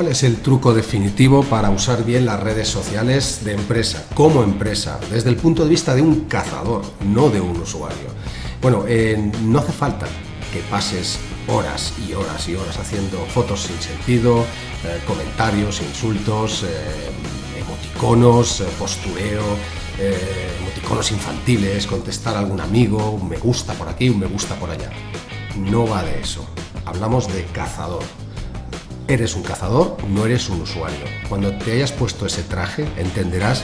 es el truco definitivo para usar bien las redes sociales de empresa, como empresa, desde el punto de vista de un cazador, no de un usuario. Bueno, eh, no hace falta que pases horas y horas y horas haciendo fotos sin sentido, eh, comentarios, insultos, eh, emoticonos, postureo, emoticonos infantiles, contestar a algún amigo, un me gusta por aquí, un me gusta por allá. No va de eso. Hablamos de cazador Eres un cazador, no eres un usuario. Cuando te hayas puesto ese traje, entenderás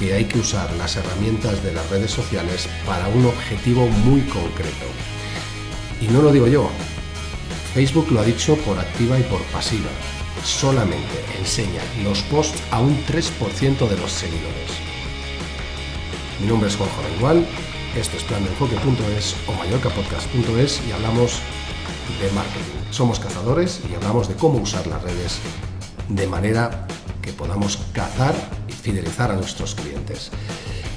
que hay que usar las herramientas de las redes sociales para un objetivo muy concreto. Y no lo digo yo, Facebook lo ha dicho por activa y por pasiva. Solamente enseña los posts a un 3% de los seguidores. Mi nombre es Juanjo Igual, esto es plandenfoque.es o mallorcapodcast.es y hablamos de marketing. Somos cazadores y hablamos de cómo usar las redes de manera que podamos cazar y fidelizar a nuestros clientes.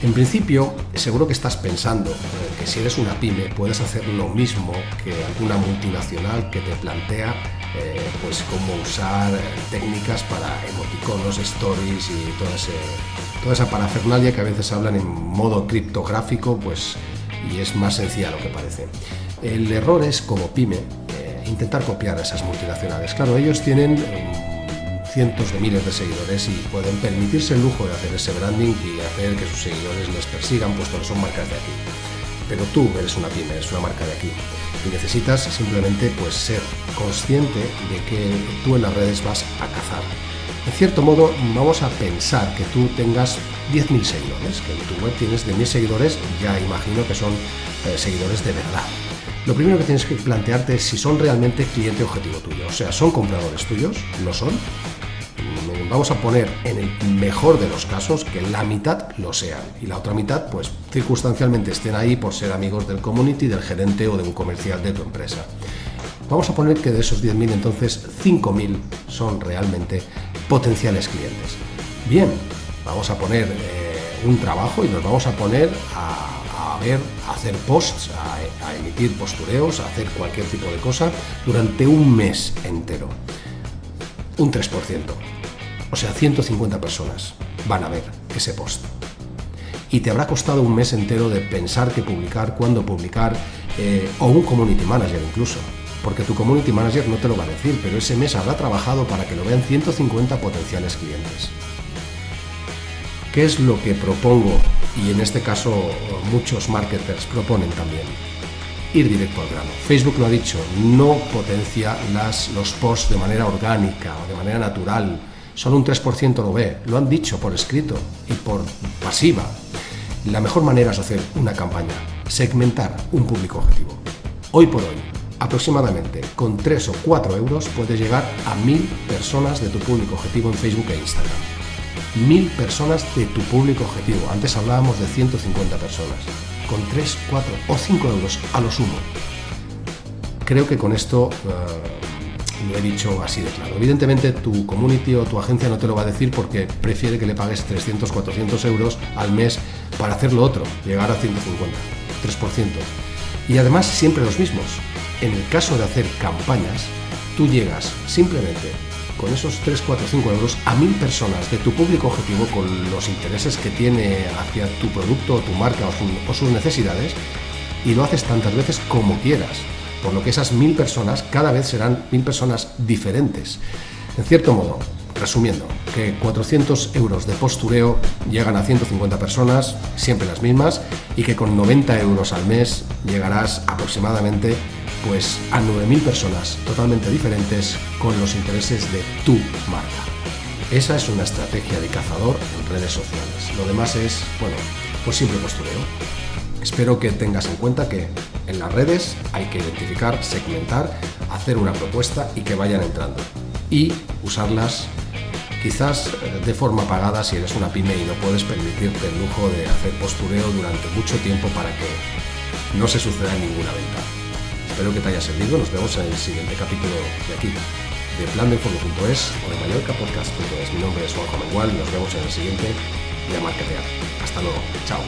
En principio, seguro que estás pensando que si eres una pyme puedes hacer lo mismo que alguna multinacional que te plantea eh, pues cómo usar técnicas para emoticonos, stories y toda, toda esa parafernalia que a veces hablan en modo criptográfico pues, y es más sencilla lo que parece. El error es, como pyme, eh, intentar copiar a esas multinacionales. Claro, ellos tienen mm, cientos de miles de seguidores y pueden permitirse el lujo de hacer ese branding y hacer que sus seguidores les persigan, puesto que son marcas de aquí. Pero tú eres una pyme, eres una marca de aquí y necesitas simplemente pues, ser consciente de que tú en las redes vas a cazar. En cierto modo, vamos a pensar que tú tengas 10.000 seguidores, que en tu web tienes de 1.000 seguidores, ya imagino que son eh, seguidores de verdad. Lo primero que tienes que plantearte es si son realmente cliente objetivo tuyo. O sea, ¿son compradores tuyos? ¿Lo son? Mm, vamos a poner en el mejor de los casos que la mitad lo sean y la otra mitad, pues circunstancialmente estén ahí por ser amigos del community, del gerente o de un comercial de tu empresa. Vamos a poner que de esos 10.000 entonces 5.000 son realmente potenciales clientes. Bien, vamos a poner eh, un trabajo y nos vamos a poner a ver, hacer posts, a, emitir postureos, a hacer cualquier tipo de cosa durante un mes entero. Un 3%. O sea, 150 personas van a ver ese post. Y te habrá costado un mes entero de pensar qué publicar, cuándo publicar, eh, o un community manager incluso. Porque tu community manager no te lo va a decir, pero ese mes habrá trabajado para que lo vean 150 potenciales clientes. ¿Qué es lo que propongo? Y en este caso muchos marketers proponen también. Ir directo al grano. Facebook lo ha dicho, no potencia las, los posts de manera orgánica o de manera natural. Solo un 3% lo ve. Lo han dicho por escrito y por pasiva. La mejor manera es hacer una campaña, segmentar un público objetivo. Hoy por hoy, aproximadamente con 3 o 4 euros puedes llegar a 1000 personas de tu público objetivo en Facebook e Instagram mil personas de tu público objetivo. Antes hablábamos de 150 personas, con 3, 4 o 5 euros a lo sumo. Creo que con esto eh, lo he dicho así de claro. Evidentemente tu community o tu agencia no te lo va a decir porque prefiere que le pagues 300, 400 euros al mes para hacer lo otro, llegar a 150, 3%. Y además siempre los mismos. En el caso de hacer campañas, tú llegas simplemente con esos 3, 4, 5 euros a mil personas de tu público objetivo con los intereses que tiene hacia tu producto, tu marca o, sus necesidades y lo haces tantas veces como quieras. Por lo que esas mil personas cada vez serán mil personas diferentes. En cierto modo, resumiendo, que 400 euros de postureo llegan a 150 personas, siempre las mismas, y que con 90 euros al mes llegarás aproximadamente pues a 9.000 personas totalmente diferentes con los intereses de tu marca. Esa es una estrategia de cazador en redes sociales. Lo demás es, bueno, pues simple postureo. Espero que tengas en cuenta que en las redes hay que identificar, segmentar, hacer una propuesta y que vayan entrando. Y usarlas quizás eh, de forma pagada si eres una pyme y no puedes permitirte el lujo de hacer postureo durante mucho tiempo para que no se suceda ninguna venta. Espero que te haya servido. Nos vemos en el siguiente capítulo de aquí, de plandefondo.es o de mallorcapodcast.es. Mi nombre es Juan Mengual. Nos vemos en el siguiente de Marketear. Hasta luego. Chao.